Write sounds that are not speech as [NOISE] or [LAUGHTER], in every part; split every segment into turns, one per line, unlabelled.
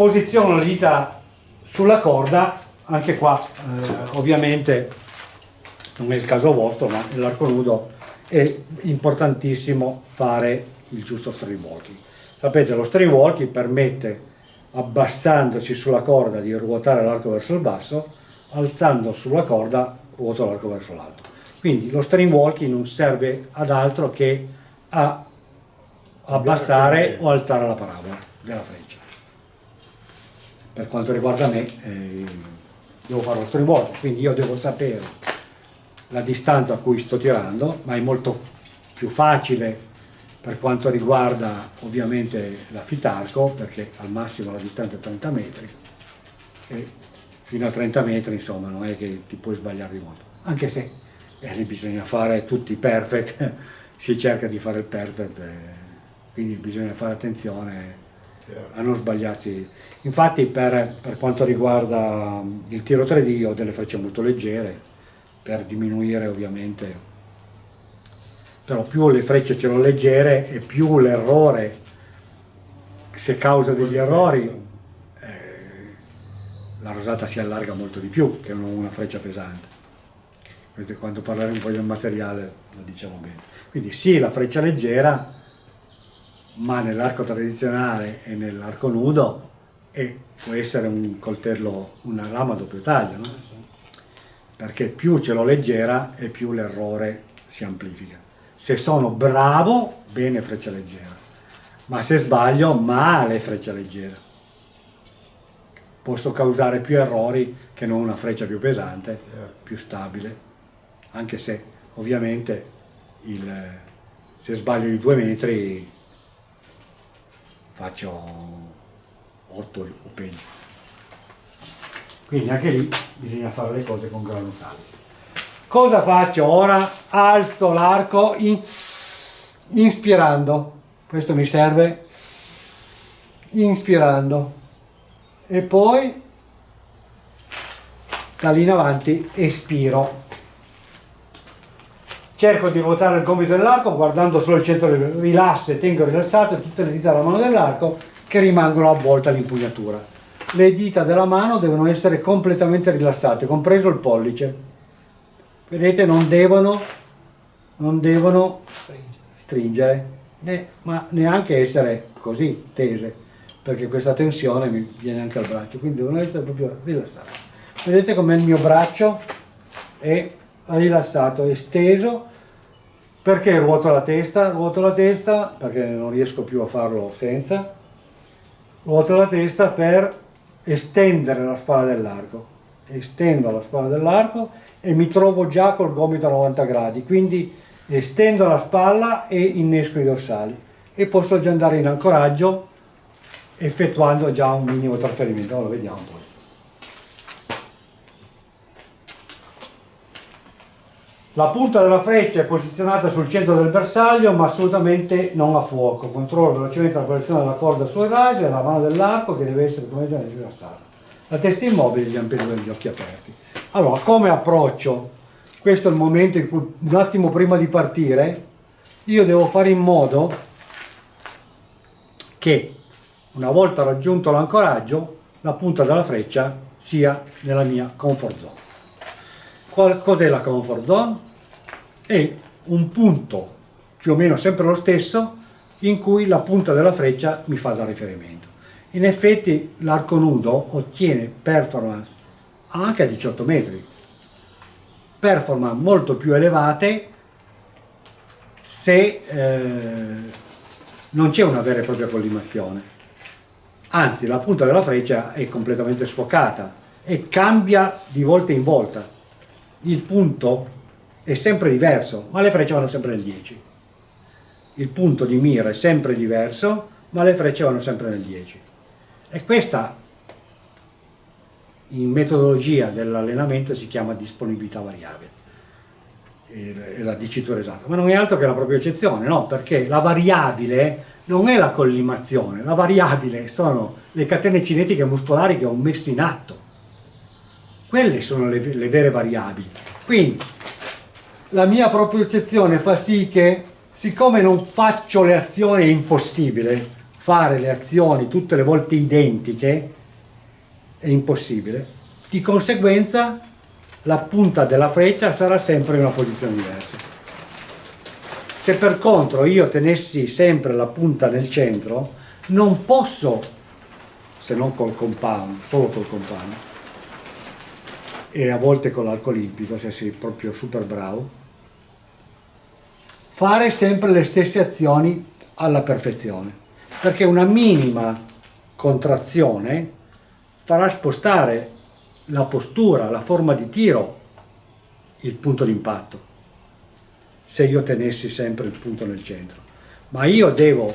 posiziono le dita sulla corda, anche qua eh, ovviamente non è il caso vostro, ma nell'arco nudo è importantissimo fare il giusto string walking. Sapete, lo string walking permette, abbassandosi sulla corda, di ruotare l'arco verso il basso, alzando sulla corda, ruoto l'arco verso l'alto. Quindi lo string walking non serve ad altro che a abbassare o alzare la parabola della freccia. Per quanto riguarda me, eh, devo fare lo walking, quindi io devo sapere la distanza a cui sto tirando, ma è molto più facile per quanto riguarda ovviamente la fitarco, perché al massimo la distanza è 30 metri, e fino a 30 metri insomma non è che ti puoi sbagliare di molto, anche se eh, lì bisogna fare tutti i perfect, [LAUGHS] si cerca di fare il perfect, eh, quindi bisogna fare attenzione a non sbagliarsi. Infatti per, per quanto riguarda il tiro 3D ho delle frecce molto leggere, per diminuire ovviamente. Però più le frecce ce l'ho leggere e più l'errore se causa degli errori eh, la rosata si allarga molto di più che una freccia pesante. Quando parleremo poi del materiale lo diciamo bene. Quindi sì la freccia leggera ma nell'arco tradizionale e nell'arco nudo e può essere un coltello una lama a doppio taglio no? perché più ce l'ho leggera e più l'errore si amplifica. Se sono bravo, bene freccia leggera, ma se sbaglio, male freccia leggera. Posso causare più errori che non una freccia più pesante, più stabile, anche se ovviamente il, se sbaglio di due metri faccio 8 o peggio. Quindi anche lì bisogna fare le cose con grano calice. Cosa faccio ora? Alzo l'arco in, inspirando. Questo mi serve inspirando. E poi da lì in avanti espiro. Cerco di ruotare il gomito dell'arco guardando solo il centro rilasso e tengo rilassato tutte le dita della mano dell'arco che rimangono avvolte all'impugnatura le dita della mano devono essere completamente rilassate, compreso il pollice. Vedete, non devono, non devono stringere, né, ma neanche essere così tese, perché questa tensione mi viene anche al braccio, quindi devono essere proprio rilassate. Vedete come il mio braccio è rilassato, è steso, perché ruoto la testa? Ruoto la testa perché non riesco più a farlo senza, ruoto la testa per estendere la spalla dell'arco. Estendo la spalla dell'arco e mi trovo già col gomito a 90 gradi quindi estendo la spalla e innesco i dorsali. E posso già andare in ancoraggio effettuando già un minimo trasferimento. Lo vediamo poi La punta della freccia è posizionata sul centro del bersaglio ma assolutamente non a fuoco. Controllo velocemente la posizione della corda sul raso e la mano dell'arco che deve essere come completamente rilassata. La testa immobile gli ampelli degli occhi aperti. Allora, come approccio? Questo è il momento in cui un attimo prima di partire io devo fare in modo che una volta raggiunto l'ancoraggio la punta della freccia sia nella mia comfort zone. Cos'è la comfort zone? È un punto più o meno sempre lo stesso in cui la punta della freccia mi fa da riferimento. In effetti l'arco nudo ottiene performance anche a 18 metri, performance molto più elevate se eh, non c'è una vera e propria collimazione. Anzi, la punta della freccia è completamente sfocata e cambia di volta in volta il punto è sempre diverso, ma le frecce vanno sempre nel 10. Il punto di mira è sempre diverso, ma le frecce vanno sempre nel 10. E questa in metodologia dell'allenamento si chiama disponibilità variabile è la dicitura esatta, ma non è altro che la propria eccezione, no? Perché la variabile non è la collimazione, la variabile sono le catene cinetiche muscolari che ho messo in atto quelle sono le, le vere variabili. Quindi la mia propria eccezione fa sì che, siccome non faccio le azioni, è impossibile fare le azioni tutte le volte identiche è impossibile. Di conseguenza la punta della freccia sarà sempre in una posizione diversa. Se per contro io tenessi sempre la punta nel centro, non posso, se non col compound, solo col compound, e a volte con l'arco olimpico, se sei proprio super bravo, fare sempre le stesse azioni alla perfezione, perché una minima contrazione farà spostare la postura, la forma di tiro, il punto di impatto, se io tenessi sempre il punto nel centro. Ma io devo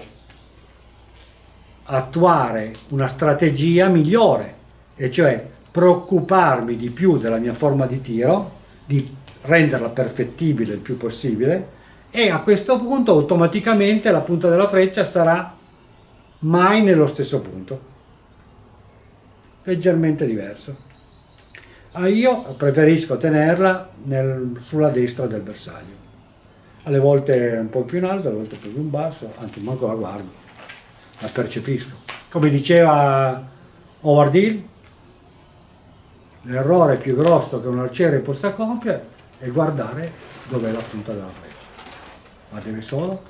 attuare una strategia migliore, e cioè preoccuparmi di più della mia forma di tiro, di renderla perfettibile il più possibile, e a questo punto automaticamente la punta della freccia sarà mai nello stesso punto, leggermente diverso. Ah, io preferisco tenerla nel, sulla destra del bersaglio. Alle volte un po' più in alto, alle volte più in basso, anzi manco la guardo, la percepisco. Come diceva Howard Hill, l'errore più grosso che un arciere possa compiere è guardare dov'è la punta della freccia, ma deve solo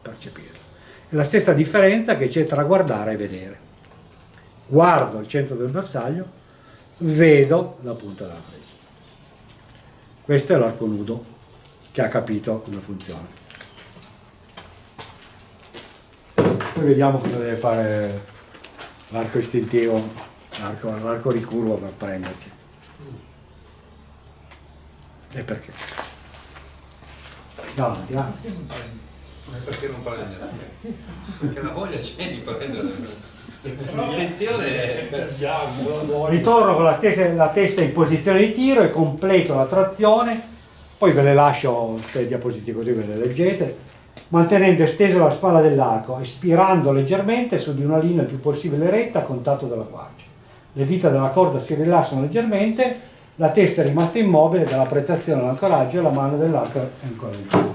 percepire. È la stessa differenza che c'è tra guardare e vedere. Guardo il centro del bersaglio, vedo la punta della freccia. Questo è l'arco nudo che ha capito come funziona. Poi vediamo cosa deve fare l'arco istintivo, l'arco ricurvo per prenderci. E perché?
No, andiamo. Perché non prendere? Perché la voglia c'è di prendere. L'intenzione è...
Ritorno con la testa, la testa, in posizione di tiro e completo la trazione, poi ve le lascio queste diapositive così ve le leggete, mantenendo estesa la spalla dell'arco, espirando leggermente su di una linea il più possibile retta a contatto della quercia. Le dita della corda si rilassano leggermente, la testa è rimasta immobile dalla prestazione all'ancoraggio e la mano dell'arco è ancora in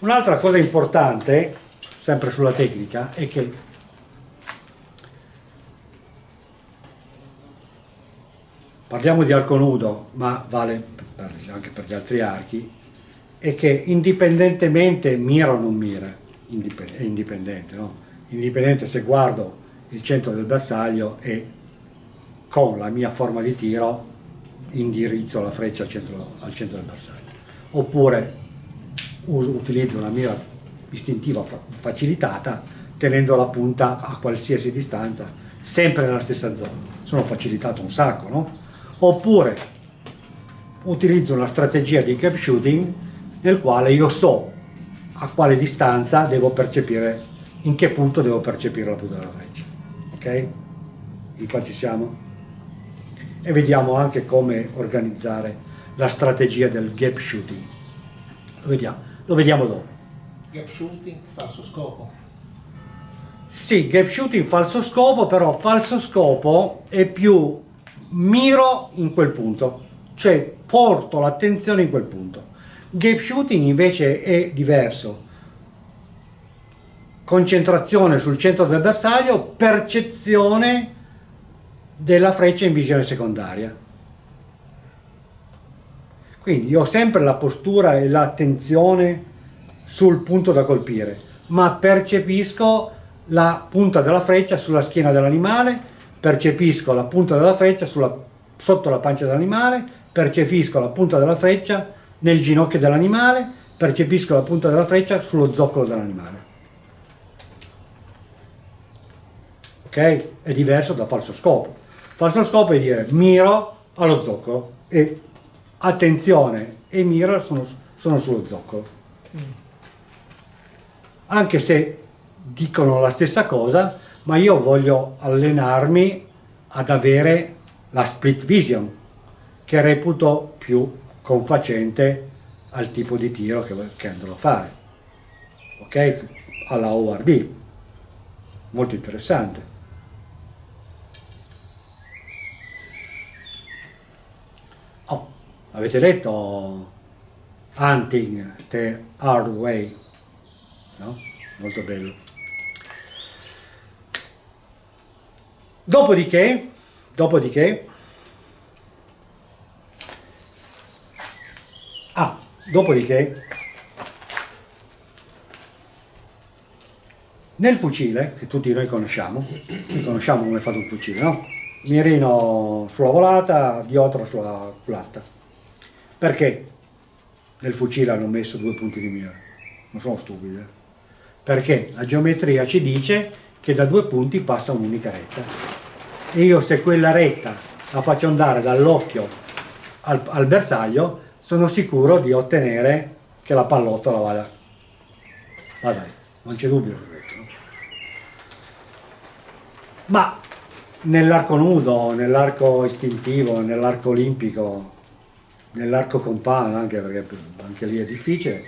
Un'altra cosa importante, sempre sulla tecnica, è che parliamo di arco nudo, ma vale anche per gli altri archi, è che indipendentemente mira o non mira, è indipendente, no? indipendente se guardo il centro del bersaglio e con la mia forma di tiro indirizzo la freccia al centro, al centro del bersaglio, oppure uso, utilizzo una mira istintiva facilitata tenendo la punta a qualsiasi distanza, sempre nella stessa zona. Sono facilitato un sacco, no? oppure utilizzo una strategia di cap shooting nel quale io so a quale distanza devo percepire, in che punto devo percepire la punta della freccia. Ok? Di qua ci siamo? E vediamo anche come organizzare la strategia del gap shooting. Lo vediamo, lo vediamo dopo.
Gap shooting, falso scopo.
Sì, gap shooting falso scopo, però falso scopo è più miro in quel punto, cioè porto l'attenzione in quel punto. Gap shooting invece è diverso. Concentrazione sul centro del bersaglio, percezione della freccia in visione secondaria. Quindi io ho sempre la postura e l'attenzione sul punto da colpire, ma percepisco la punta della freccia sulla schiena dell'animale, percepisco la punta della freccia sulla, sotto la pancia dell'animale, percepisco la punta della freccia nel ginocchio dell'animale, percepisco la punta della freccia sullo zoccolo dell'animale. Ok? È diverso da falso scopo. Falso scopo è dire miro allo zoccolo e attenzione e mira sono, sono sullo zoccolo. Anche se dicono la stessa cosa, ma io voglio allenarmi ad avere la split vision, che reputo più confacente al tipo di tiro che, che andrò a fare. Ok? Alla ORD. Molto interessante. Oh, avete letto Hunting the Hard Way? No? Molto bello. Dopodiché, dopodiché, ah, dopodiché, nel fucile, che tutti noi conosciamo, noi conosciamo come è fatto un fucile, no? Mirino sulla volata, diotro sulla culata. Perché nel fucile hanno messo due punti di mira? Non sono stupidi, eh? Perché la geometria ci dice che da due punti passa un'unica retta. E io se quella retta la faccio andare dall'occhio al, al, bersaglio, sono sicuro di ottenere che la pallottola vada. Vada lì, non c'è dubbio. No? Ma nell'arco nudo, nell'arco istintivo, nell'arco olimpico, nell'arco compano, anche perché anche lì è difficile,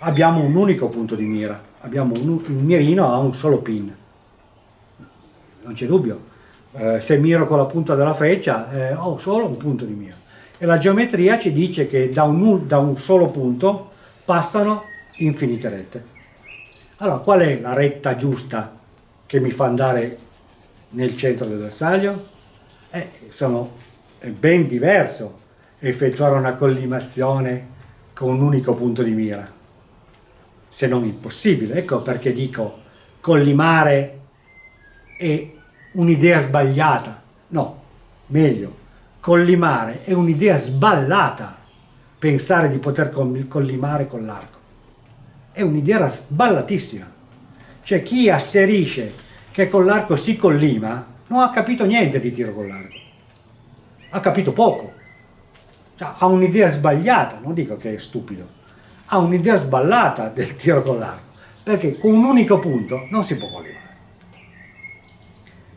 abbiamo un unico punto di mira, abbiamo un, il mirino ha un solo pin, non c'è dubbio, eh, se miro con la punta della freccia eh, ho solo un punto di mira e la geometria ci dice che da un, da un solo punto passano infinite rette. Allora qual è la retta giusta che mi fa andare nel centro del bersaglio? Eh, sono, è ben diverso effettuare una collimazione con un unico punto di mira, se non impossibile. Ecco perché dico collimare è un'idea sbagliata. No, meglio, collimare è un'idea sballata pensare di poter collimare con l'arco. È un'idea sballatissima. Cioè chi asserisce che con l'arco si collima non ha capito niente di tiro con l'arco. Ha capito poco. Cioè, ha un'idea sbagliata, non dico che è stupido, ha un'idea sballata del tiro con l'arco, perché con un unico punto non si può collimare.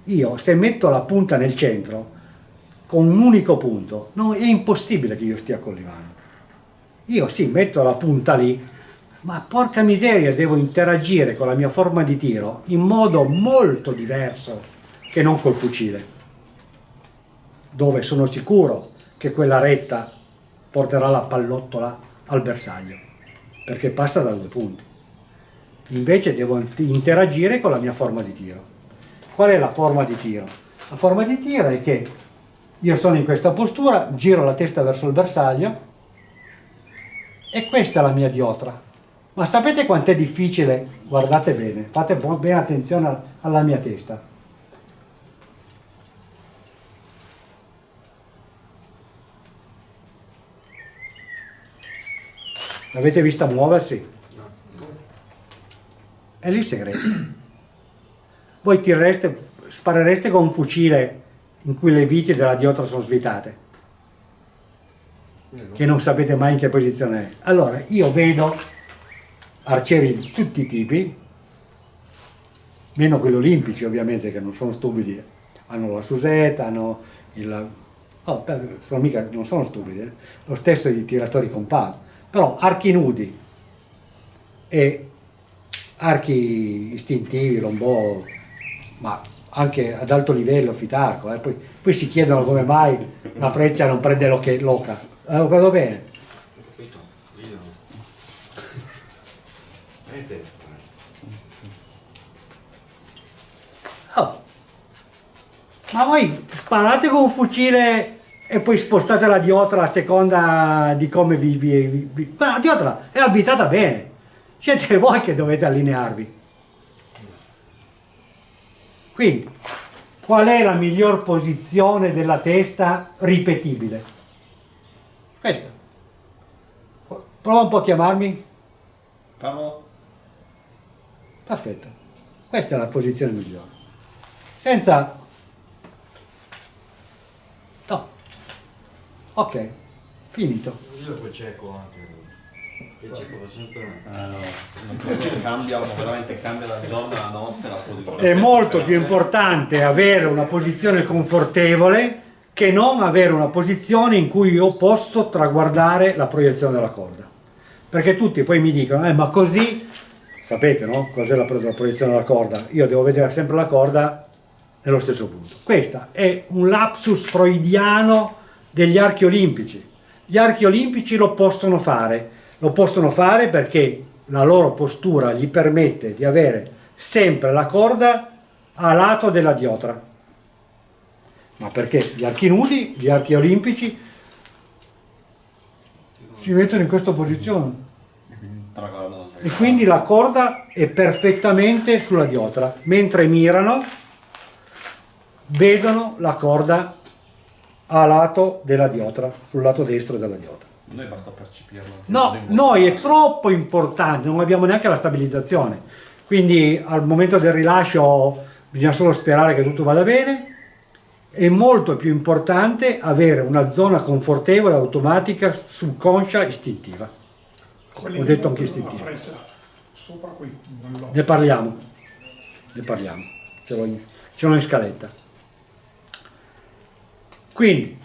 Io se metto la punta nel centro, con un unico punto, no, è impossibile che io stia collimando. Io sì, metto la punta lì, ma porca miseria devo interagire con la mia forma di tiro in modo molto diverso che non col fucile dove sono sicuro che quella retta porterà la pallottola al bersaglio perché passa da due punti invece devo interagire con la mia forma di tiro qual è la forma di tiro? la forma di tiro è che io sono in questa postura giro la testa verso il bersaglio e questa è la mia diotra ma sapete quanto è difficile? Guardate bene, fate bene attenzione alla mia testa. L'avete vista muoversi? È lì il segreto. Voi tirereste, sparereste con un fucile in cui le viti della diotra sono svitate, che non sapete mai in che posizione è. Allora, io vedo arcieri di tutti i tipi, meno quelli olimpici ovviamente che non sono stupidi, hanno la susetta, hanno il... Oh, sono mica, non sono stupidi, eh? lo stesso i tiratori compatti, però archi nudi e archi istintivi, lombò, ma anche ad alto livello, fitarco, eh? poi, poi, si chiedono come mai la freccia non prende l'oca. Eh, ho capito bene? Oh. Ma voi sparate con un fucile e poi spostate la diotra a seconda di come vi... vi, vi... la diotra è abitata bene. Siete [LAUGHS] voi che dovete allinearvi. Quindi, qual è la miglior posizione della testa ripetibile? Questa. Prova un po' a chiamarmi.
Ciao.
Perfetto. Questa è la posizione migliore. Senza... No. Ok. Finito.
Io quel cieco anche. Il cieco va sempre... Ah, no. cambia, veramente cambia la giorno alla notte la posizione.
È molto più importante avere una posizione confortevole che non avere una posizione in cui io posso traguardare la proiezione della corda. Perché tutti poi mi dicono, eh, ma così sapete no? cos'è la, la proiezione della corda? Io devo vedere sempre la corda nello stesso punto. Questo è un lapsus freudiano degli archi olimpici. Gli archi olimpici lo possono fare, lo possono fare perché la loro postura gli permette di avere sempre la corda a lato della diotra. Ma perché gli archi nudi, gli archi olimpici si mettono in questa posizione e quindi la corda è perfettamente sulla diotra. Mentre mirano, vedono la corda a lato della diotra, sul lato destro della diotra.
Noi basta percepirlo.
No, noi è troppo importante, non abbiamo neanche la stabilizzazione. Quindi al momento del rilascio bisogna solo sperare che tutto vada bene. È molto più importante avere una zona confortevole, automatica, subconscia, istintiva.
Quelli
Ho detto anche
Sopra qui.
Ne parliamo, ne parliamo, ce l'ho in, ce l'ho in scaletta. Quindi